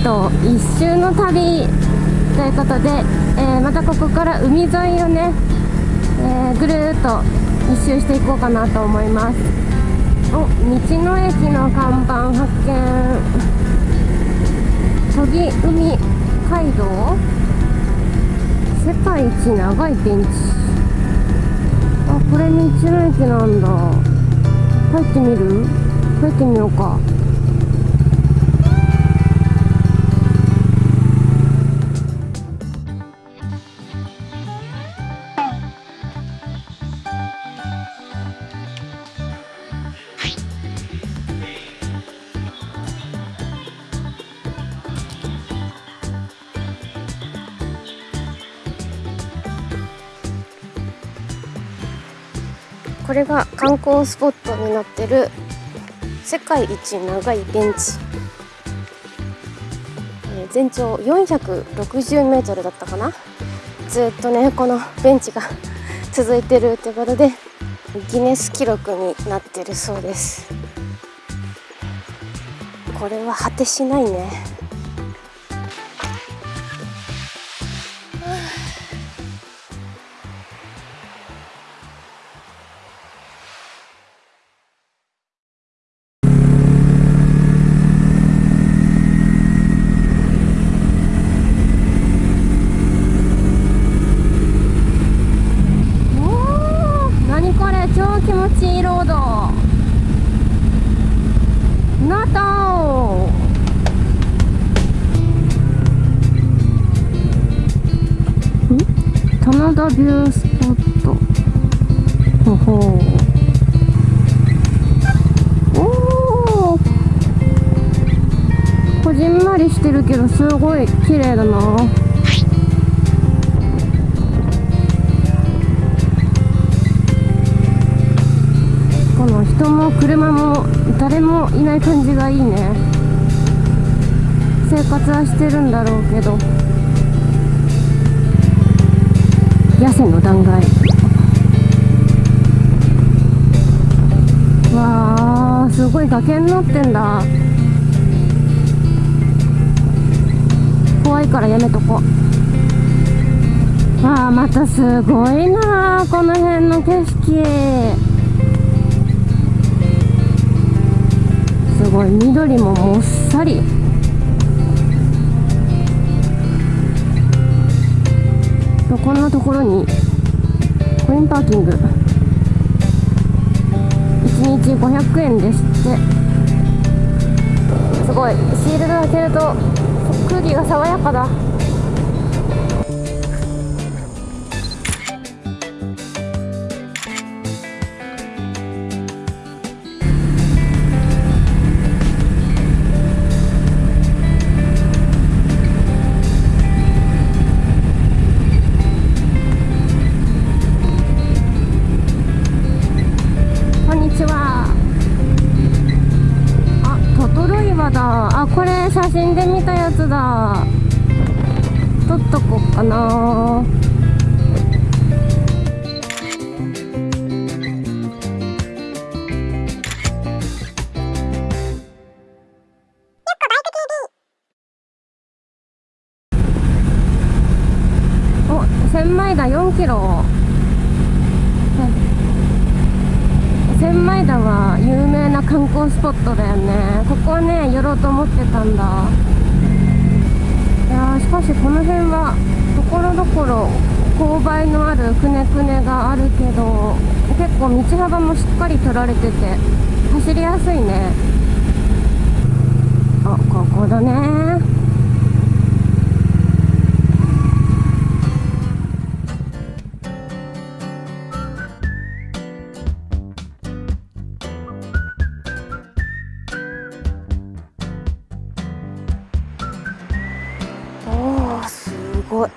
能登半島一周の旅ということで、えー、またここから海沿いをね、えー、ぐるっと一周していこうかなと思います。お道の駅の看板発見。研ぎ海街道？世界一長いベンチ。あこれ道の駅なんだ。入ってみる？入ってみようか。これが観光スポットになってる世界一長いベンチ、えー、全長460メートルだったかな。ずっとねこのベンチが 続いてるってことでギネス記録になってるそうです。これは果てしないね。田ビュースポットほほおおこじんまりしてるけどすごい綺麗だな。この人も車も誰もいない感じがいいね。生活はしてるんだろうけど。野線の断崖わあすごい崖になってんだ。怖いからやめとこ。わあまたすごいなこの辺の景色。すごい緑ももっさり。こんなところにコインパーキング。1日500円ですって。すごい。シールド開けると空気が爽やかだ。あこれ写真で見たやつだ。撮っとこうかな。お千枚田4キロ。千枚田は有名な観光スポットだよね。ここね寄ろうと思ってたんだ。いやしかしこの辺はところどころ勾配のあるくねくねがあるけど結構道幅もしっかり取られてて走りやすいね。あここだね。我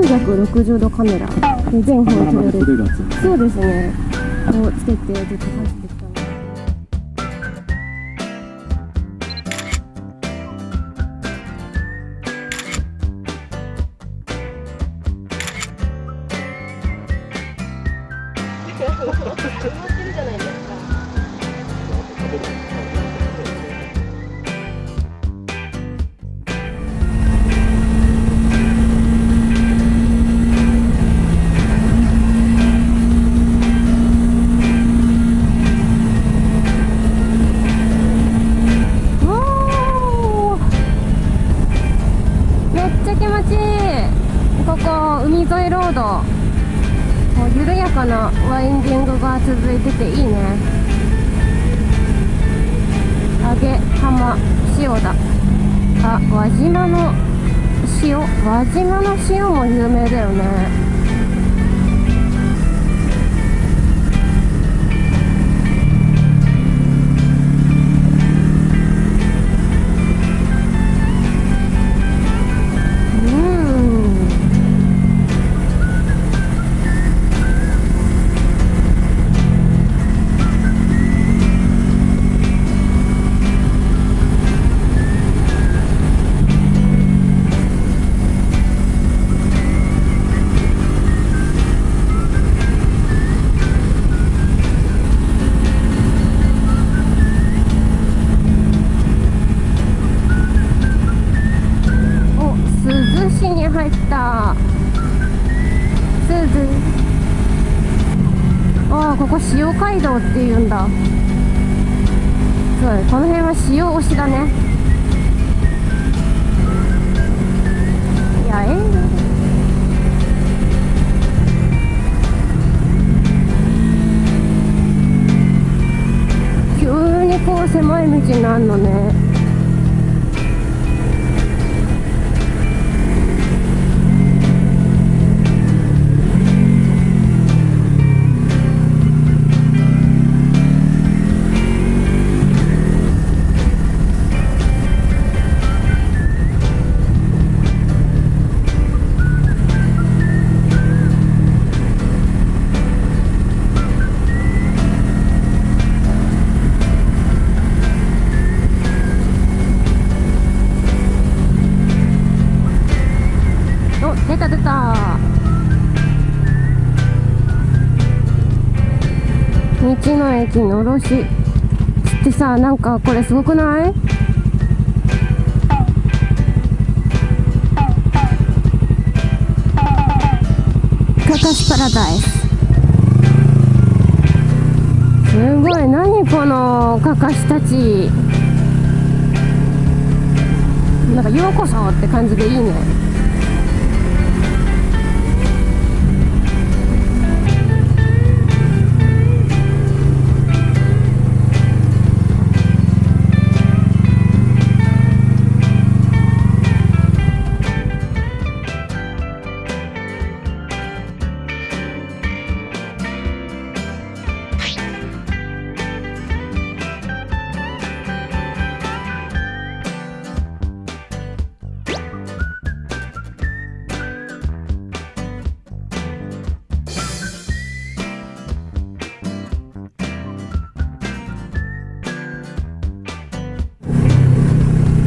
360度カメラで全方撮れる。そうですね。をつけてずっとて海沿いロードこう緩やかなワインディングが続いてていいね。揚げ浜塩だ。あ輪島の塩？輪島の塩も有名だよね。塩っていうんだ。すごいこの辺は塩推しだね。いやええ急にこう狭い道になるのね。道の駅のろし。ってさなんかこれすごくない？カカシパラダイス。すごい。何このカカシたち。なんかようこそって感じでいいね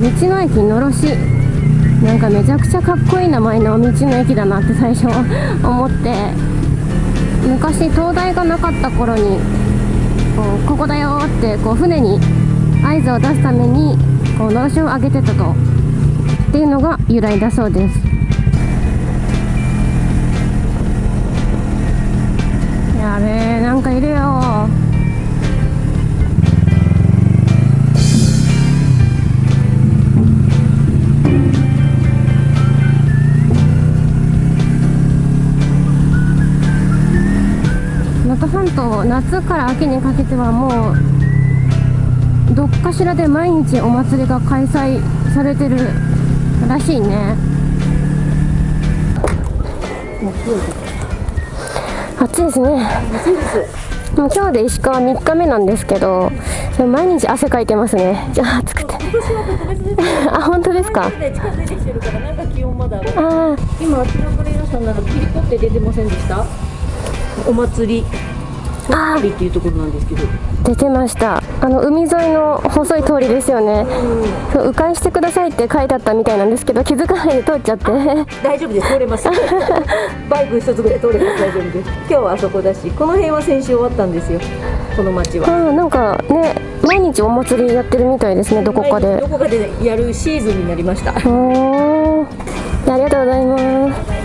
道の駅のろし。なんかめちゃくちゃかっこいい名前の道の駅だなって最初思って。昔灯台がなかった頃にこうここだよってこう船に合図を出すためにこうのろしを上げてたと。っていうのが由来だそうです。やべえなんかいるよ能登半島夏から秋にかけてはもうどっかしらで毎日お祭りが開催されてるらしいね。暑いですね。暑いです。もう今日で石川3日目なんですけど毎日汗かいてますね。じゃあ暑くて。あ本当ですか？今あちらからいらっしゃさんならキリコって出てませんでした？お祭りあ鳥っていうところなんですけど出てました。あの海沿いの細い通りですよね。そう迂回してくださいって書いてあったみたいなんですけど気づかないで通っちゃって。大丈夫です。通れます。バイク一つぐらい通れます大丈夫です。今日はあそこだしこの辺は先週終わったんですよ。この町は。うんなんかね毎日お祭りやってるみたいですねどこかで。どこかでやるシーズンになりました。おー。ありがとうございます